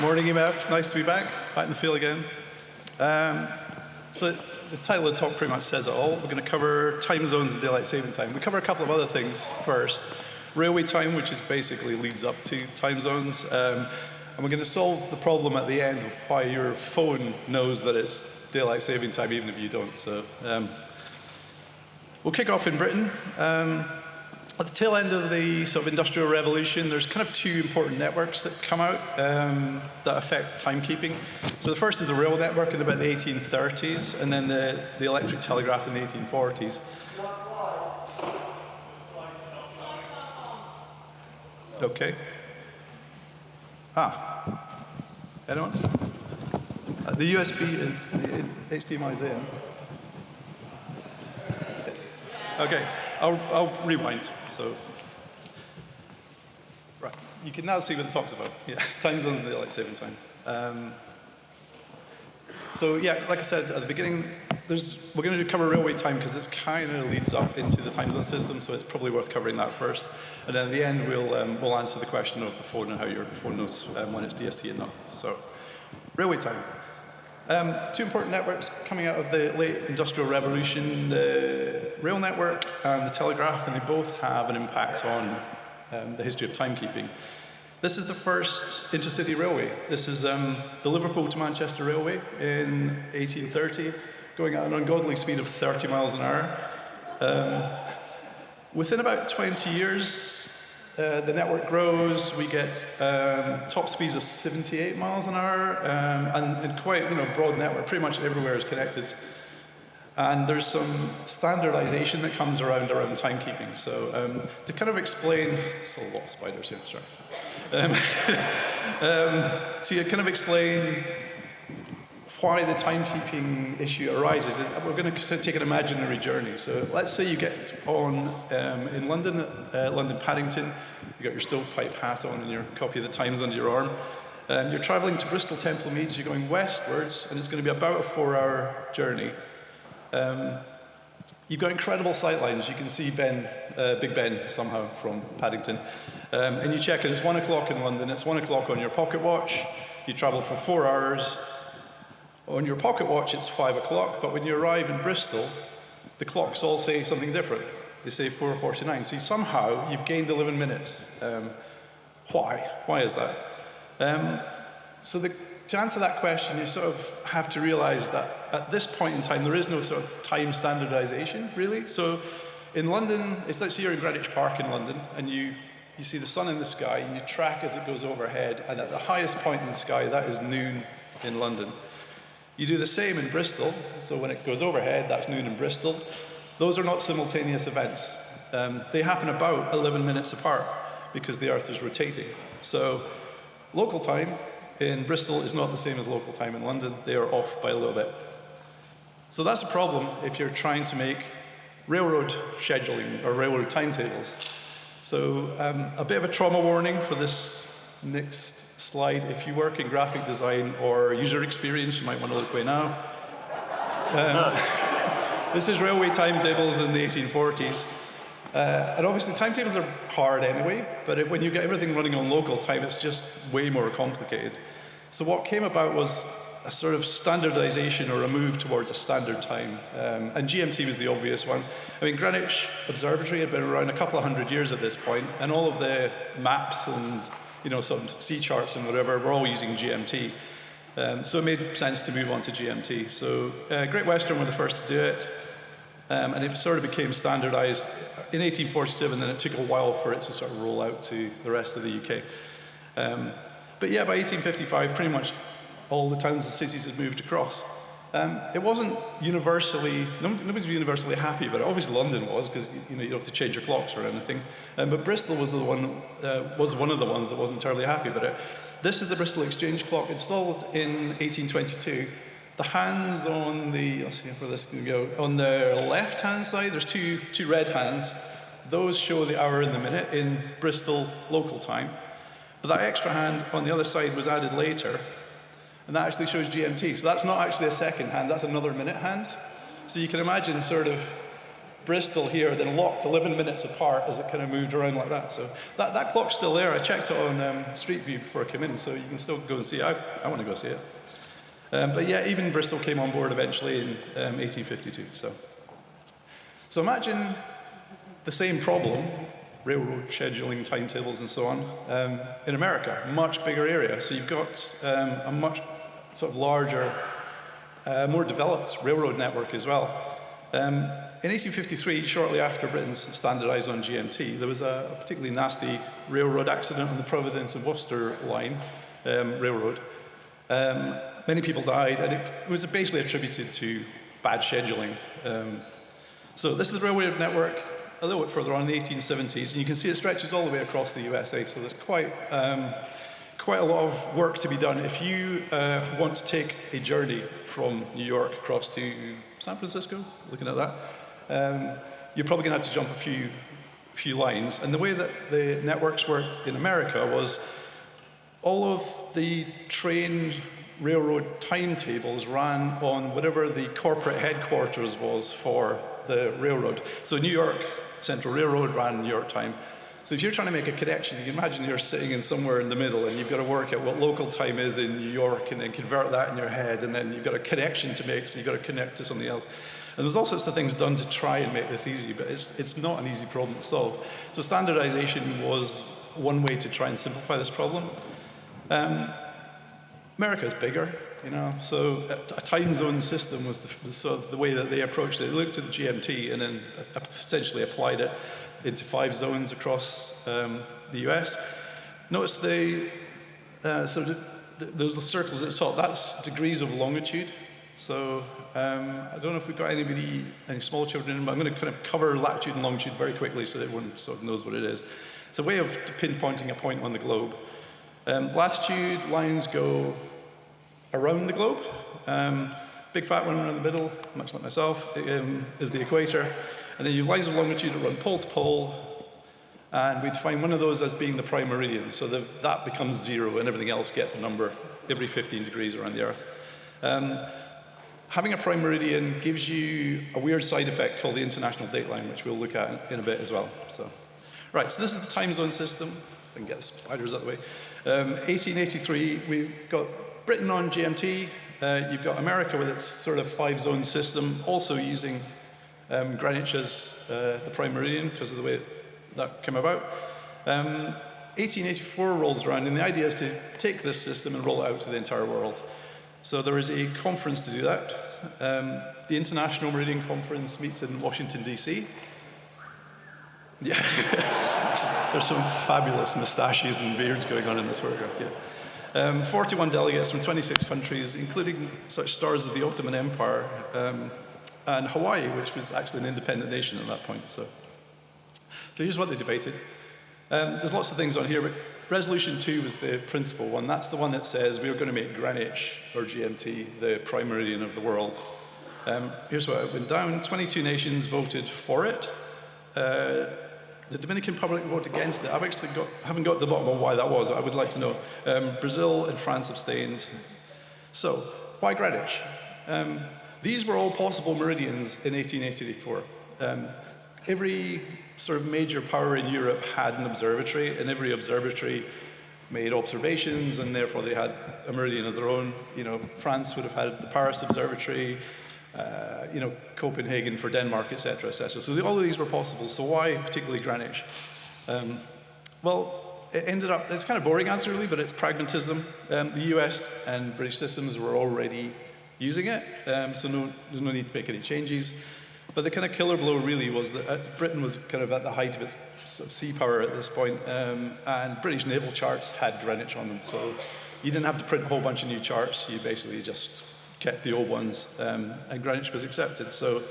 Morning, EMF. Nice to be back, back in the field again. Um, so the title of the talk pretty much says it all. We're going to cover time zones and daylight saving time. We cover a couple of other things first. Railway time, which is basically leads up to time zones. Um, and we're going to solve the problem at the end of why your phone knows that it's daylight saving time even if you don't. So um, we'll kick off in Britain. Um, at the tail end of the sort of industrial revolution, there's kind of two important networks that come out um, that affect timekeeping. So the first is the rail network in about the 1830s, and then the, the electric telegraph in the 1840s. Okay. Ah. Anyone? Uh, the USB is the HDMI is in. Okay. I'll, I'll rewind. So, right, you can now see what the talk's about. Yeah, time zones and daylight saving time. Um, so yeah, like I said at the beginning, there's, we're going to cover railway time because it kind of leads up into the time zone system, so it's probably worth covering that first. And then at the end, we'll, um, we'll answer the question of the phone and how your phone knows um, when it's DST and not. So, railway time. Um, two important networks coming out of the late industrial revolution, the rail network and the telegraph, and they both have an impact on um, the history of timekeeping. This is the first intercity railway. This is um, the Liverpool to Manchester Railway in 1830, going at an ungodly speed of 30 miles an hour. Um, within about 20 years, uh, the network grows, we get um, top speeds of 78 miles an hour, um, and, and, quite you know broad network, pretty much everywhere is connected. And there's some standardization that comes around around timekeeping. So um, to kind of explain, it's a lot of spiders here, sorry. Um, um, to kind of explain why the timekeeping issue arises is we're going to take an imaginary journey. So let's say you get on um, in London, uh, London Paddington, you've got your stovepipe hat on and your copy of the Times under your arm. Um, you're traveling to Bristol Temple Meads, you're going westwards, and it's going to be about a four-hour journey. Um, you've got incredible sight lines. You can see Ben, uh, Big Ben somehow from Paddington. Um, and you check and it's one o'clock in London, it's one o'clock on your pocket watch, you travel for four hours, on your pocket watch, it's five o'clock, but when you arrive in Bristol, the clocks all say something different. They say 4.49. So somehow you've gained 11 minutes. Um, why? Why is that? Um, so the, to answer that question, you sort of have to realize that at this point in time, there is no sort of time standardization, really. So in London, it's let's say you're in Greenwich Park in London, and you, you see the sun in the sky, and you track as it goes overhead, and at the highest point in the sky, that is noon in London. You do the same in Bristol, so when it goes overhead, that's noon in Bristol. Those are not simultaneous events. Um, they happen about 11 minutes apart because the Earth is rotating. So local time in Bristol is not the same as local time in London. They are off by a little bit. So that's a problem if you're trying to make railroad scheduling or railroad timetables. So um, a bit of a trauma warning for this next slide. If you work in graphic design or user experience, you might want to look away now. Um, this is railway timetables in the 1840s. Uh, and obviously timetables are hard anyway, but when you get everything running on local time, it's just way more complicated. So what came about was a sort of standardization or a move towards a standard time. Um, and GMT was the obvious one. I mean, Greenwich Observatory had been around a couple of hundred years at this point, and all of the maps and you know, some sea charts and whatever, we're all using GMT. Um, so it made sense to move on to GMT. So uh, Great Western were the first to do it, um, and it sort of became standardized in 1847, then it took a while for it to sort of roll out to the rest of the UK. Um, but yeah, by 1855, pretty much all the towns and cities had moved across. Um, it wasn't universally, nobody was universally happy but Obviously London was, because you know, you don't have to change your clocks or anything. Um, but Bristol was, the one, uh, was one of the ones that wasn't entirely happy about it. This is the Bristol Exchange clock installed in 1822. The hands on the, let's see where this can go, on the left-hand side, there's two, two red hands. Those show the hour and the minute in Bristol local time. But that extra hand on the other side was added later and that actually shows GMT. So that's not actually a second hand, that's another minute hand. So you can imagine sort of Bristol here, then locked 11 minutes apart as it kind of moved around like that. So that, that clock's still there. I checked it on um, Street View before I came in, so you can still go and see it. I, I want to go see it. Um, but yeah, even Bristol came on board eventually in um, 1852. So, so imagine the same problem, railroad scheduling, timetables, and so on, um, in America, much bigger area. So you've got um, a much sort of larger, uh, more developed railroad network as well. Um, in 1853, shortly after Britain's standardised on GMT, there was a, a, particularly nasty railroad accident on the Providence and Worcester line, um, railroad. Um, many people died, and it was basically attributed to bad scheduling. Um, so this is the railway network a little bit further on in the 1870s, and you can see it stretches all the way across the USA, so there's quite, um, quite a lot of work to be done. If you uh, want to take a journey from New York across to San Francisco, looking at that, um, you're probably going to have to jump a few, few lines. And the way that the networks worked in America was all of the train railroad timetables ran on whatever the corporate headquarters was for the railroad. So New York Central Railroad ran New York time. So if you're trying to make a connection, you can imagine you're sitting in somewhere in the middle and you've got to work out what local time is in New York and then convert that in your head and then you've got a connection to make, so you've got to connect to something else. And there's all sorts of things done to try and make this easy, but it's, it's not an easy problem to solve. So standardization was one way to try and simplify this problem. Um, America is bigger, you know, so a, time zone system was the, the, sort of the way that they approached it. They looked at the GMT and then essentially applied it into five zones across um, the US. Notice they, uh, so the, the, those circles at the top, that's degrees of longitude. So um, I don't know if we've got anybody, any small children, but I'm going to kind of cover latitude and longitude very quickly so that everyone sort of knows what it is. It's a way of pinpointing a point on the globe. Um, latitude lines go around the globe. Um, big fat one in the middle, much like myself, um, is the equator. And then you have lines of longitude that run pole to pole, and we define one of those as being the prime meridian. So the, that becomes zero, and everything else gets a number every 15 degrees around the Earth. Um, having a prime meridian gives you a weird side effect called the international dateline, which we'll look at in a bit as well. So, right, so this is the time zone system. If I can get the spiders out of the way. Um, 1883, we've got Britain on GMT, uh, you've got America with its sort of five-zone system, also using um, Greenwich as uh, the prime meridian because of the way that came about. Um, 1884 rolls around, and the idea is to take this system and roll it out to the entire world. So there is a conference to do that. Um, the International Meridian Conference meets in Washington, D.C. Yeah, there's some fabulous mustaches and beards going on in this photograph. Yeah. Um, 41 delegates from 26 countries, including such stars as the Ottoman Empire um, and Hawaii, which was actually an independent nation at that point. So, so here's what they debated. Um, there's lots of things on here, but resolution two was the principal one. That's the one that says we are going to make Greenwich, or GMT, the prime meridian of the world. Um, here's what it went down. 22 nations voted for it. Uh, the Dominican Republic voted against it. I've actually got, haven't got to the bottom of why that was. I would like to know. Um, Brazil and France abstained. So, why Greenwich? Um, these were all possible meridians in 1884. Um, every sort of major power in Europe had an observatory, and every observatory made observations, and therefore they had a meridian of their own. You know, France would have had the Paris Observatory, uh, you know, Copenhagen for Denmark, etc., etc. So the, all of these were possible. So why particularly Greenwich? Um, well, it ended up, it's kind of boring answer really, but it's pragmatism. Um, the US and British systems were already using it, um, so no, there's no need to make any changes. But the kind of killer blow really was that uh, Britain was kind of at the height of its sea power at this point, um, and British naval charts had Greenwich on them. So you didn't have to print a whole bunch of new charts. You basically just kept the old ones, um, and Greenwich was accepted. So,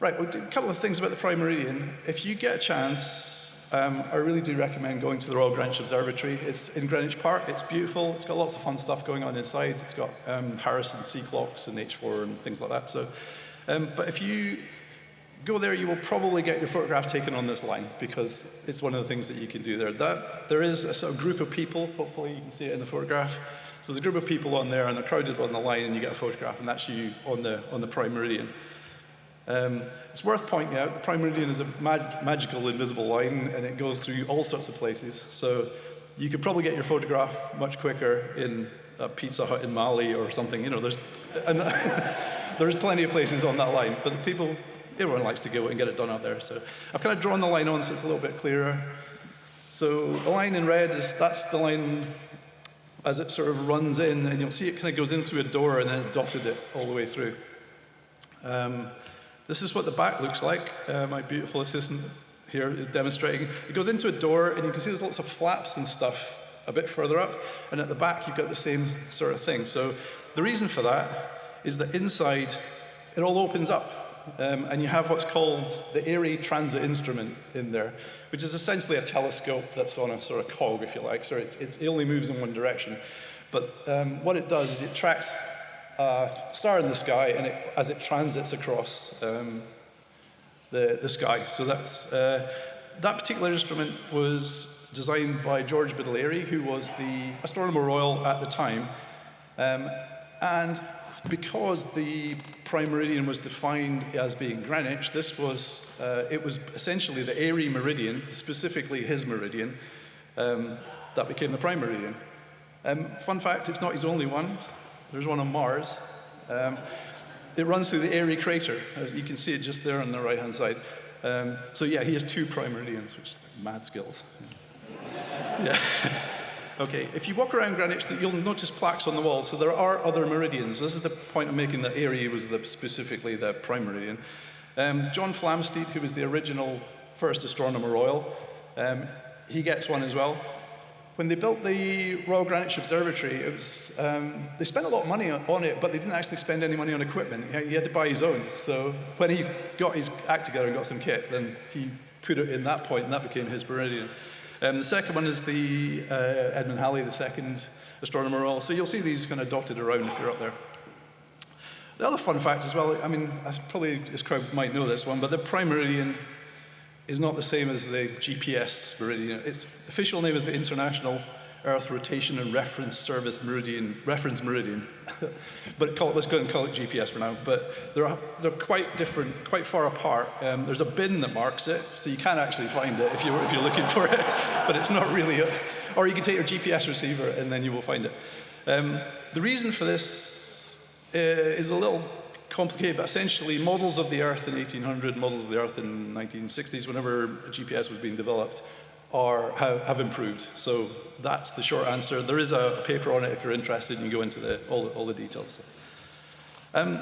right, well, a couple of things about the Prime Meridian. If you get a chance, um, I really do recommend going to the Royal Greenwich Observatory. It's in Greenwich Park. It's beautiful. It's got lots of fun stuff going on inside. It's got um, Harrison sea clocks and H4 and things like that. So, um, but if you go there, you will probably get your photograph taken on this line because it's one of the things that you can do there. That, there is a sort of group of people, hopefully you can see it in the photograph, so there's a group of people on there and they're crowded on the line and you get a photograph and that's you on the, on the prime meridian. Um, it's worth pointing out the prime meridian is a mag magical invisible line and it goes through all sorts of places. So you could probably get your photograph much quicker in a Pizza Hut in Mali or something. You know, there's, and there's plenty of places on that line, but the people, everyone likes to go and get it done out there. So I've kind of drawn the line on so it's a little bit clearer. So the line in red is, that's the line as it sort of runs in, and you'll see it kind of goes in through a door and then it's dotted it all the way through. Um, this is what the back looks like. Uh, my beautiful assistant here is demonstrating. It goes into a door, and you can see there's lots of flaps and stuff a bit further up, and at the back you've got the same sort of thing. So the reason for that is that inside it all opens up, um, and you have what's called the Airy Transit Instrument in there, which is essentially a telescope that's on a sort of cog, if you like. So it's, it's, it only moves in one direction. But um, what it does is it tracks a star in the sky and it, as it transits across um, the, the sky. So that's, uh, that particular instrument was designed by George Airy, who was the Astronomer Royal at the time. Um, and because the prime meridian was defined as being Greenwich, this was, uh, it was essentially the Airy meridian, specifically his meridian, um, that became the prime meridian. Um, fun fact, it's not his only one. There's one on Mars. Um, it runs through the Airy crater. You can see it just there on the right-hand side. Um, so yeah, he has two prime meridians, which is like mad skills. yeah. Okay, if you walk around Greenwich, you'll notice plaques on the wall. So there are other meridians. This is the point I'm making that Airy was the, specifically the prime meridian. Um, John Flamsteed, who was the original first astronomer royal, um, he gets one as well. When they built the Royal Greenwich Observatory, it was, um, they spent a lot of money on it, but they didn't actually spend any money on equipment. He had to buy his own. So when he got his act together and got some kit, then he put it in that point, and that became his meridian. Um, the second one is the uh, Edmund Halley, the second astronomer all. So you'll see these kind of dotted around if you're up there. The other fun fact as well, I mean, probably this crowd might know this one, but the prime meridian is not the same as the GPS meridian. Its official name is the International Earth Rotation and Reference Service Meridian, Reference Meridian. but call it, let's go and call it GPS for now. But they're, they're quite different, quite far apart. Um, there's a bin that marks it, so you can actually find it if you're, if you're looking for it, but it's not really, a, or you can take your GPS receiver and then you will find it. Um, the reason for this uh, is a little complicated, but essentially models of the Earth in 1800, models of the Earth in 1960s, whenever GPS was being developed, are, have, have, improved. So that's the short answer. There is a, paper on it if you're interested, and you go into the, all, the, all the details. Um,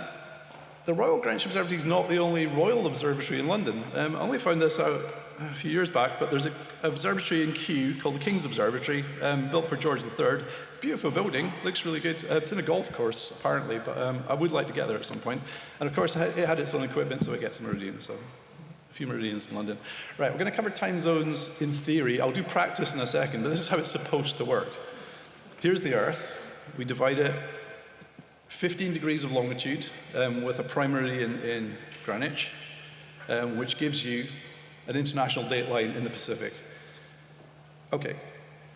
the Royal Greenwich Observatory is not the only royal observatory in London. Um, I only found this out a few years back, but there's an observatory in Kew called the King's Observatory, um, built for George III. It's a beautiful building, looks really good. Uh, it's in a golf course, apparently, but um, I would like to get there at some point. And of course, it had its own equipment, so it gets meridians, so few meridians in London. Right, we're going to cover time zones in theory. I'll do practice in a second, but this is how it's supposed to work. Here's the Earth. We divide it 15 degrees of longitude um, with a primary in, in Greenwich, um, which gives you an international date line in the Pacific. Okay,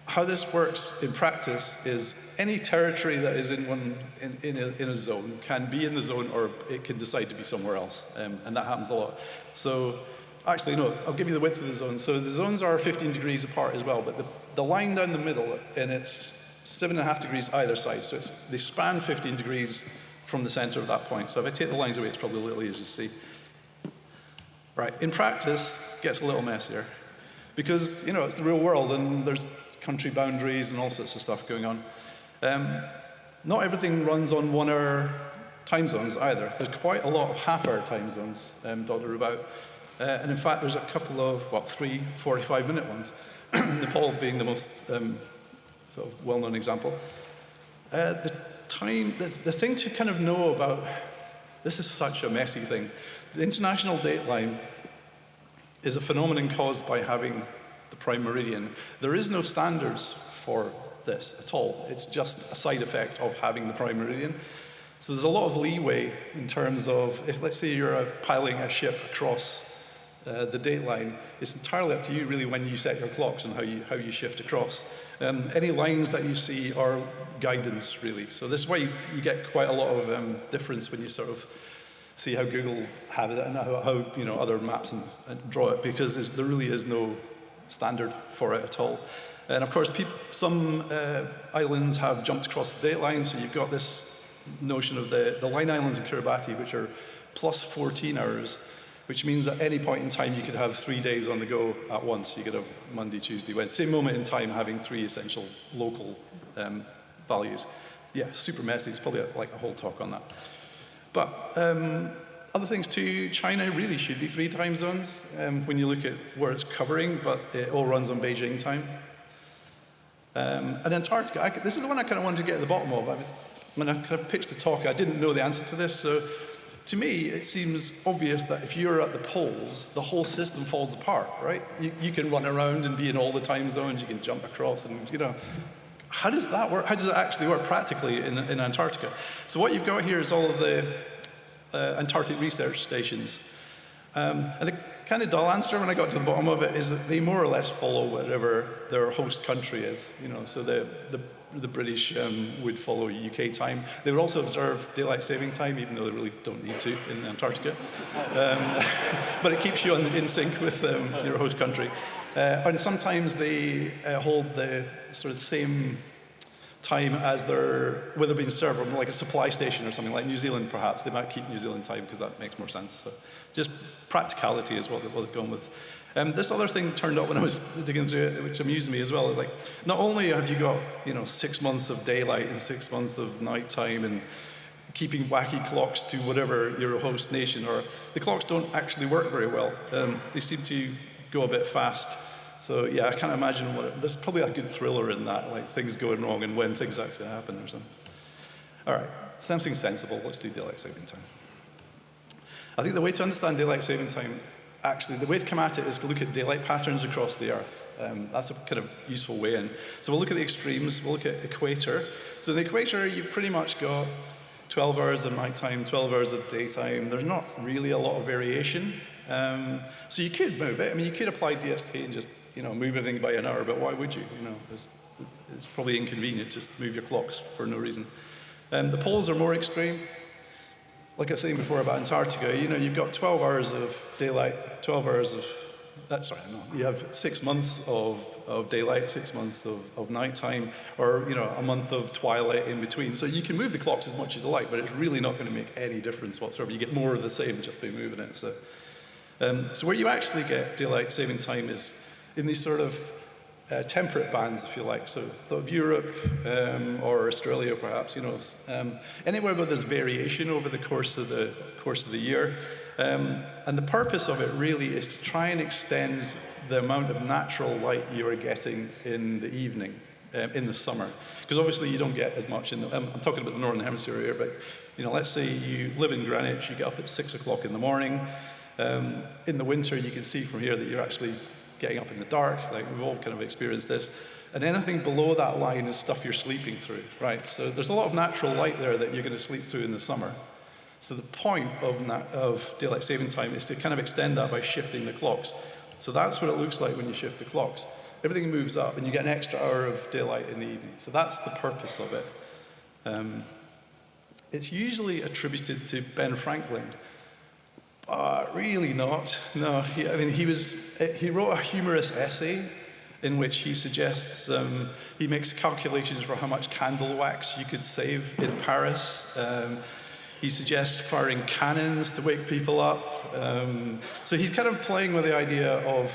how this works in practice is any territory that is in, one, in, in, a, in a zone can be in the zone or it can decide to be somewhere else, um, and that happens a lot. So actually, no, I'll give you the width of the zone. So the zones are 15 degrees apart as well, but the, the line down the middle, and it's seven and a half degrees either side. So it's, they span 15 degrees from the center of that point. So if I take the lines away, it's probably a little easier to see. Right, in practice, gets a little messier. Because, you know, it's the real world and there's country boundaries and all sorts of stuff going on. Um, not everything runs on one hour time zones either. There's quite a lot of half hour time zones um, dotted about. Uh, and in fact, there's a couple of, what, three 45 minute ones. Nepal being the most um, sort of well-known example. Uh, the time, the, the thing to kind of know about, this is such a messy thing. The international dateline is a phenomenon caused by having the prime meridian. There is no standards for this at all. It's just a side effect of having the prime meridian. So there's a lot of leeway in terms of, if let's say you're piling a ship across uh, the date line, it's entirely up to you really when you set your clocks and how you, how you shift across. Um, any lines that you see are guidance really. So this way you, you get quite a lot of um, difference when you sort of see how Google have it and how, how you know, other maps and, and draw it because there really is no standard for it at all. And of course, some uh, islands have jumped across the date line, so you've got this notion of the, the line islands in Kiribati, which are plus 14 hours, which means at any point in time you could have three days on the go at once. You could have Monday, Tuesday, Wednesday, same moment in time having three essential local um, values. Yeah, super messy. It's probably like a whole talk on that. But um, other things too, China really should be three time zones um, when you look at where it's covering, but it all runs on Beijing time. Um, and Antarctica, I, this is the one I kind of wanted to get at the bottom of. I was, when I kind of pitched the talk, I didn't know the answer to this, so to me, it seems obvious that if you're at the poles, the whole system falls apart, right? You, you, can run around and be in all the time zones, you can jump across, and you know, how does that work? How does it actually work practically in, in Antarctica? So what you've got here is all of the uh, Antarctic research stations. Um, and the kind of dull answer when I got to the bottom of it is that they more or less follow whatever their host country is. You know, so the, the, the British um, would follow UK time. They would also observe daylight saving time, even though they really don't need to in Antarctica. Um, but it keeps you on, in sync with um, your host country. Uh, and sometimes they uh, hold the sort of same time as their, whether being served from like a supply station or something like New Zealand perhaps. They might keep New Zealand time because that makes more sense. So just practicality is what, what they've gone with. Um, this other thing turned up when I was digging through it, which amused me as well. Like, not only have you got, you know, six months of daylight and six months of nighttime and keeping wacky clocks to whatever your host nation, or the clocks don't actually work very well. Um, they seem to go a bit fast. So yeah, I can't imagine what it, there's probably a good thriller in that, like things going wrong and when things actually happen or something. All right, something sensible. Let's do daylight saving time. I think the way to understand daylight saving time, actually, the way to come at it is to look at daylight patterns across the Earth. Um, that's a kind of useful way in. So we'll look at the extremes. We'll look at equator. So in the equator, you've pretty much got 12 hours of nighttime, 12 hours of daytime. There's not really a lot of variation. Um, so you could move it. I mean, you could apply DST and just you know, move everything by an hour, but why would you? You know, it's, it's probably inconvenient just to move your clocks for no reason. Um, the poles are more extreme. Like I was saying before about Antarctica, you know, you've got 12 hours of daylight, 12 hours of, uh, sorry, no, you have six months of, of daylight, six months of, of nighttime, or, you know, a month of twilight in between. So you can move the clocks as much as you like, but it's really not going to make any difference whatsoever. You get more of the same just by moving it. So, um, so where you actually get daylight saving time is in these sort of uh, temperate bands, if you like, so of Europe um, or Australia, perhaps, you know, um, anywhere where there's variation over the course of the course of the year. Um, and the purpose of it really is to try and extend the amount of natural light you are getting in the evening, um, in the summer. Because obviously you don't get as much in the, um, I'm talking about the northern hemisphere here, but you know, let's say you live in Greenwich, you get up at six o'clock in the morning. Um, in the winter, you can see from here that you're actually getting up in the dark, like we've all kind of experienced this. And anything below that line is stuff you're sleeping through, right? So there's a lot of natural light there that you're going to sleep through in the summer. So the point of, of daylight saving time is to kind of extend that by shifting the clocks. So that's what it looks like when you shift the clocks. Everything moves up and you get an extra hour of daylight in the evening. So that's the purpose of it. Um, it's usually attributed to Ben Franklin, uh, really not. No, he, I mean, he, was, he wrote a humorous essay in which he suggests, um, he makes calculations for how much candle wax you could save in Paris. Um, he suggests firing cannons to wake people up. Um, so he's kind of playing with the idea of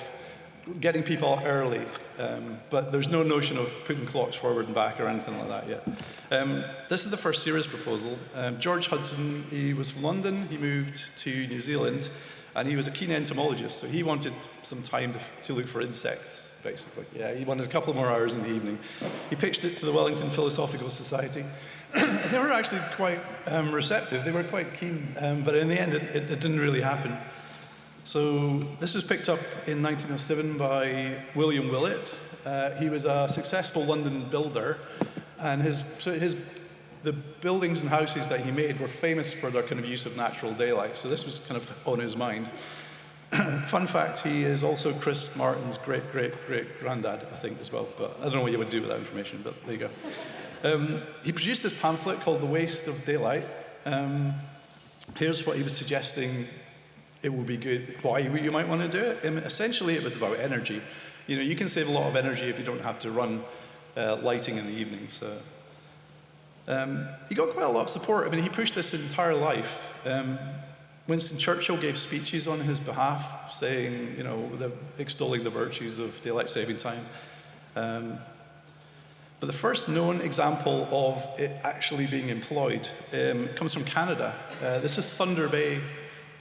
getting people up early, um, but there's no notion of putting clocks forward and back or anything like that yet. Um, this is the first serious proposal. Um, George Hudson, he was from London, he moved to New Zealand, and he was a keen entomologist, so he wanted some time to, to look for insects, basically. Yeah, he wanted a couple more hours in the evening. He pitched it to the Wellington Philosophical Society. they were actually quite um, receptive, they were quite keen, um, but in the end it, it, it didn't really happen. So this was picked up in 1907 by William Willett. Uh, he was a successful London builder, and his, his, the buildings and houses that he made were famous for their kind of use of natural daylight. So this was kind of on his mind. Fun fact, he is also Chris Martin's great, great, great granddad, I think, as well. But I don't know what you would do with that information, but there you go. Um, he produced this pamphlet called The Waste of Daylight. Um, here's what he was suggesting it would be good, why you might want to do it. And essentially, it was about energy. You know, you can save a lot of energy if you don't have to run uh, lighting in the evening. So um, he got quite a lot of support. I mean, he pushed this his entire life. Um, Winston Churchill gave speeches on his behalf, saying, you know, the, extolling the virtues of daylight saving time. Um, but the first known example of it actually being employed um, comes from Canada. Uh, this is Thunder Bay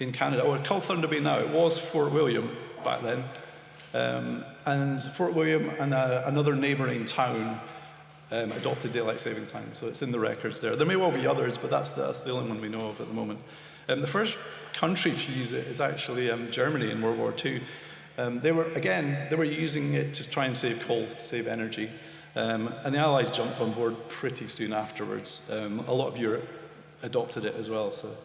in Canada, or called Thunder Bay now. It was Fort William back then. Um, and Fort William and uh, another neighbouring town um, adopted daylight saving time, so it's in the records there. There may well be others, but that's the, that's the only one we know of at the moment. Um, the first country to use it is actually um, Germany in World War II. Um, they were, again, they were using it to try and save coal, save energy. Um, and the Allies jumped on board pretty soon afterwards. A lot of Europe adopted it as well. So,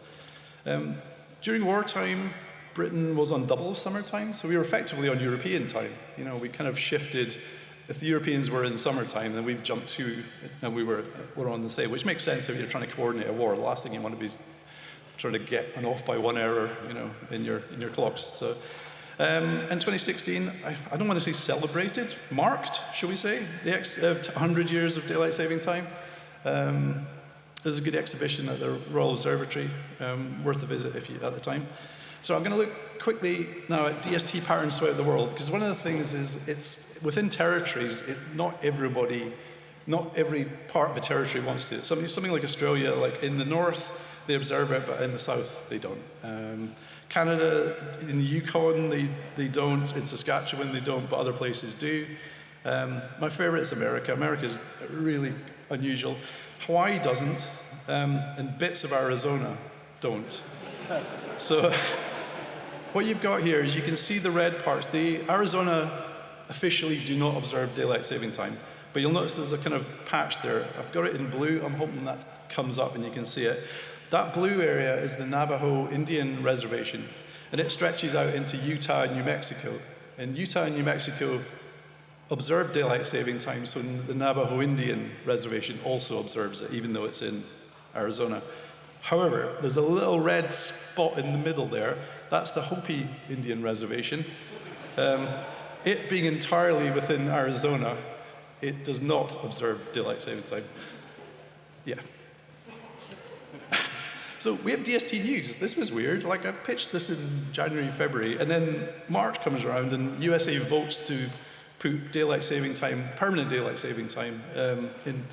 um, during wartime, Britain was on double summertime, so we were effectively on European time. You know, we kind of shifted. If the Europeans were in summertime, then we've jumped to, and we were, were on the same, which makes sense if you're trying to coordinate a war. The last thing you want to be is trying to get an off by one hour, you know, in your, in your clocks. So um, in 2016, I, I, don't want to say celebrated, marked, shall we say, the uh, 100 years of daylight saving time. Um, there's a good exhibition at the Royal Observatory, um, worth a visit if you at the time. So I'm going to look quickly now at DST patterns throughout the world, because one of the things is it's within territories, it, not everybody, not every part of a territory wants to. Something, something like Australia, like in the north, they observe it, but in the south, they don't. Um, Canada, in the Yukon, they, they don't. In Saskatchewan, they don't, but other places do. Um, my favorite is America. America is really unusual. Hawaii doesn't, um, and bits of Arizona don't. So what you've got here is you can see the red parts. The Arizona officially do not observe daylight saving time, but you'll notice there's a kind of patch there. I've got it in blue. I'm hoping that comes up and you can see it. That blue area is the Navajo Indian Reservation, and it stretches out into Utah and New Mexico. And Utah and New Mexico observe daylight saving time, so the Navajo Indian Reservation also observes it, even though it's in Arizona. However, there's a little red spot in the middle there. That's the Hopi Indian Reservation. Um, it being entirely within Arizona, it does not observe daylight saving time. Yeah. So we have DST News. This was weird. Like I pitched this in January, February, and then March comes around and USA votes to put daylight saving time, permanent daylight saving time um, in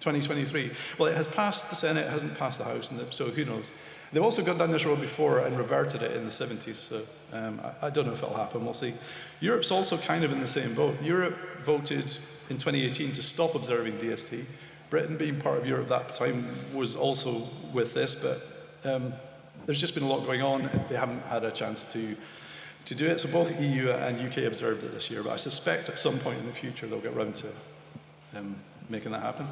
2023. Well, it has passed the Senate, it hasn't passed the House, and so who knows. They've also gone down this road before and reverted it in the 70s, so um, I, I don't know if it'll happen, we'll see. Europe's also kind of in the same boat. Europe voted in 2018 to stop observing DST. Britain, being part of Europe at that time, was also with this, but um, there's just been a lot going on. They haven't had a chance to, to do it. So both EU and UK observed it this year, but I suspect at some point in the future they'll get around to um, making that happen.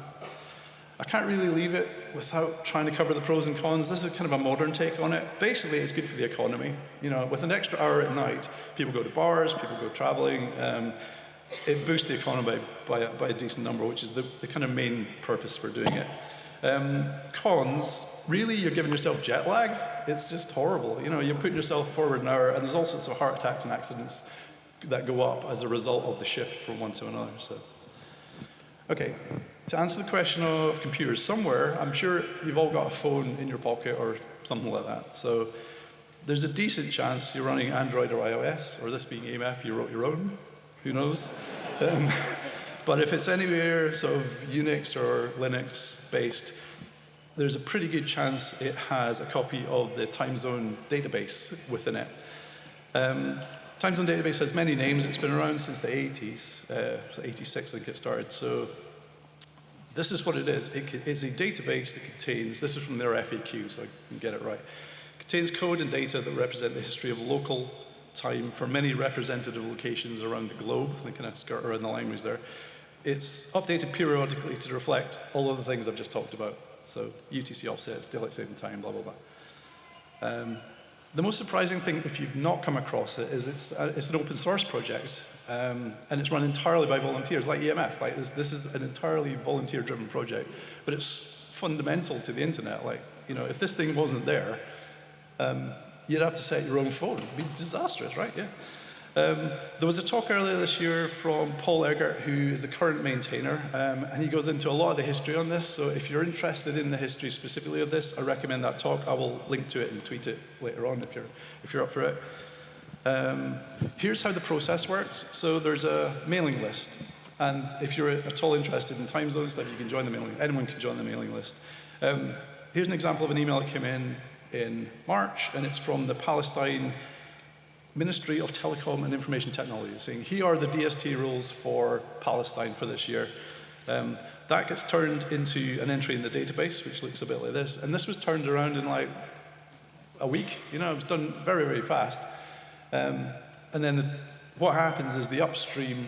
I can't really leave it without trying to cover the pros and cons. This is kind of a modern take on it. Basically, it's good for the economy. You know, with an extra hour at night, people go to bars, people go traveling. Um, it boosts the economy by, by, by, a decent number, which is the, the kind of main purpose for doing it. Um, cons, really, you're giving yourself jet lag. It's just horrible. You know, you're putting yourself forward an hour, and there's all sorts of heart attacks and accidents that go up as a result of the shift from one to another. So, okay, to answer the question of computers, somewhere, I'm sure you've all got a phone in your pocket or something like that. So, there's a decent chance you're running Android or iOS, or this being EMF, you wrote your own. Who knows? Um, But if it's anywhere sort of Unix or Linux based, there's a pretty good chance it has a copy of the time zone database within it. Um, time zone database has many names. It's been around since the 80s, uh, so 86 I think it started. So this is what it is. It is a database that contains, this is from their FAQ, so I can get it right. Contains code and data that represent the history of local time for many representative locations around the globe. They kind of skirt around the language there it's updated periodically to reflect all of the things I've just talked about. So UTC offsets, daylight saving time, blah, blah, blah. Um, the most surprising thing, if you've not come across it, is it's, uh, it's an open source project, um, and it's run entirely by volunteers, like EMF. Like this, this is an entirely volunteer-driven project, but it's fundamental to the internet. Like, you know, if this thing wasn't there, um, you'd have to set your own phone. It'd be disastrous, right? Yeah. Um, there was a talk earlier this year from Paul Eggert, who is the current maintainer, um, and he goes into a lot of the history on this. So if you're interested in the history specifically of this, I recommend that talk. I will link to it and tweet it later on if you're, if you're up for it. Um, here's how the process works. So there's a mailing list. And if you're at all interested in time zones, stuff, you can join the mailing Anyone can join the mailing list. Um, here's an example of an email that came in in March, and it's from the Palestine Ministry of Telecom and Information Technology, saying, here are the DST rules for Palestine for this year. Um, that gets turned into an entry in the database, which looks a bit like this. And this was turned around in like a week. You know, it was done very, very fast. Um, and then the, what happens is the upstream,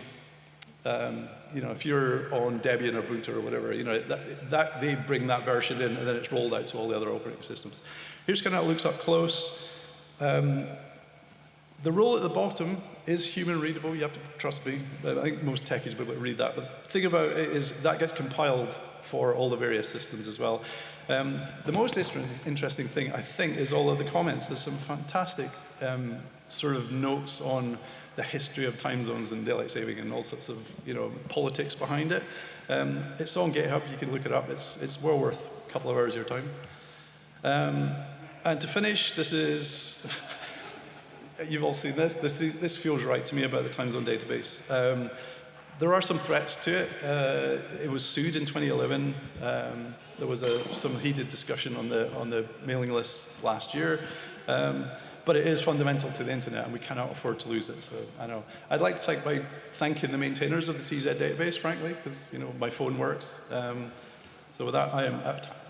um, you know, if you're on Debian or Boot or whatever, you know, that, that, they bring that version in and then it's rolled out to all the other operating systems. Here's kind of how it looks up close. Um, the rule at the bottom is human readable. You have to trust me. I think most techies will be able to read that. But the thing about it is that gets compiled for all the various systems as well. Um, the most interesting thing, I think, is all of the comments. There's some fantastic um, sort of notes on the history of time zones and daylight saving and all sorts of you know politics behind it. Um, it's on GitHub. You can look it up. It's it's well worth a couple of hours of your time. Um, and to finish, this is you've all seen this. This this feels right to me about the time zone database. Um, there are some threats to it. Uh, it was sued in 2011. Um, there was a, some heated discussion on the on the mailing list last year. Um, but it is fundamental to the internet and we cannot afford to lose it. So I know. I'd like to thank by thanking the maintainers of the TZ database, frankly, because you know my phone works. Um, so with that, I am out of time.